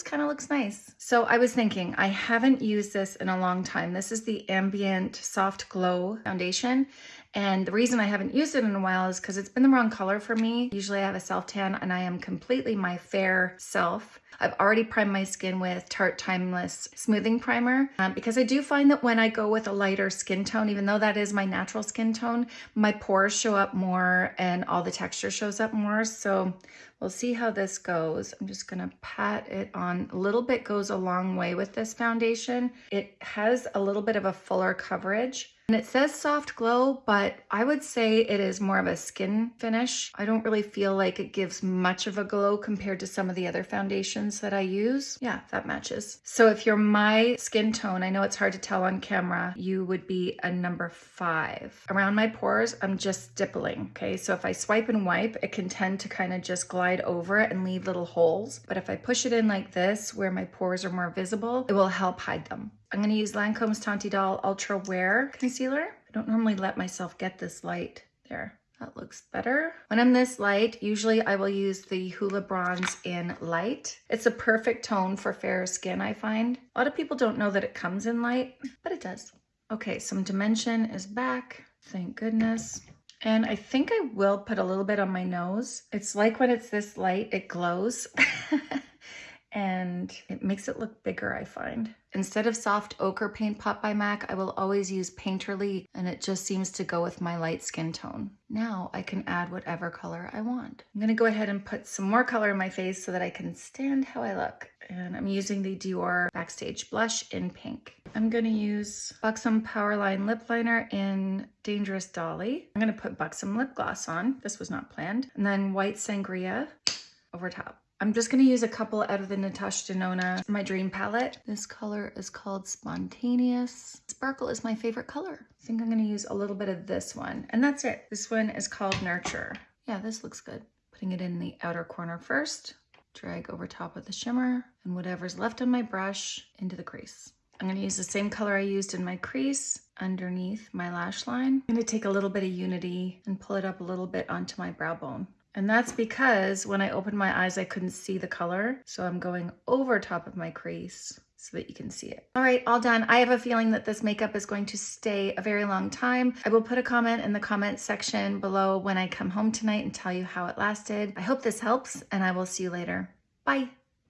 this kind of looks nice. So I was thinking, I haven't used this in a long time. This is the Ambient Soft Glow Foundation. And the reason I haven't used it in a while is because it's been the wrong color for me. Usually I have a self tan and I am completely my fair self. I've already primed my skin with Tarte Timeless Smoothing Primer um, because I do find that when I go with a lighter skin tone, even though that is my natural skin tone, my pores show up more and all the texture shows up more. So we'll see how this goes. I'm just gonna pat it on. A little bit goes a long way with this foundation. It has a little bit of a fuller coverage. And it says soft glow, but I would say it is more of a skin finish. I don't really feel like it gives much of a glow compared to some of the other foundations that I use. Yeah, that matches. So if you're my skin tone, I know it's hard to tell on camera, you would be a number five. Around my pores, I'm just stippling, okay? So if I swipe and wipe, it can tend to kind of just glide over it and leave little holes. But if I push it in like this, where my pores are more visible, it will help hide them. I'm to use Lancome's Teint Idole Ultra Wear Concealer. I don't normally let myself get this light. There, that looks better. When I'm this light, usually I will use the Hoola Bronze in Light. It's a perfect tone for fair skin, I find. A lot of people don't know that it comes in light, but it does. Okay, some dimension is back. Thank goodness. And I think I will put a little bit on my nose. It's like when it's this light, it glows. and it makes it look bigger, I find. Instead of soft ochre paint pot by MAC, I will always use Painterly and it just seems to go with my light skin tone. Now I can add whatever color I want. I'm gonna go ahead and put some more color in my face so that I can stand how I look. And I'm using the Dior Backstage Blush in pink. I'm gonna use Buxom Powerline Lip Liner in Dangerous Dolly. I'm gonna put Buxom Lip Gloss on. This was not planned. And then White Sangria over top. I'm just gonna use a couple out of the Natasha Denona My Dream palette. This color is called Spontaneous. Sparkle is my favorite color. I think I'm gonna use a little bit of this one and that's it. This one is called Nurture. Yeah, this looks good. Putting it in the outer corner first, drag over top of the shimmer and whatever's left on my brush into the crease. I'm gonna use the same color I used in my crease underneath my lash line. I'm gonna take a little bit of Unity and pull it up a little bit onto my brow bone. And that's because when I opened my eyes, I couldn't see the color. So I'm going over top of my crease so that you can see it. All right, all done. I have a feeling that this makeup is going to stay a very long time. I will put a comment in the comment section below when I come home tonight and tell you how it lasted. I hope this helps and I will see you later. Bye.